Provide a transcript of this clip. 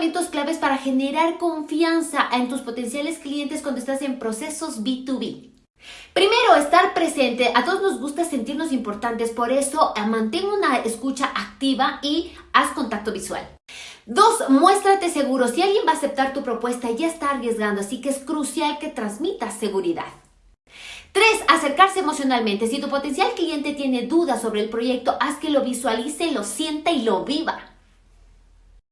comportamientos claves para generar confianza en tus potenciales clientes cuando estás en procesos B2B. Primero, estar presente. A todos nos gusta sentirnos importantes, por eso eh, mantén una escucha activa y haz contacto visual. Dos, muéstrate seguro. Si alguien va a aceptar tu propuesta, ya está arriesgando, así que es crucial que transmitas seguridad. Tres, acercarse emocionalmente. Si tu potencial cliente tiene dudas sobre el proyecto, haz que lo visualice, lo sienta y lo viva.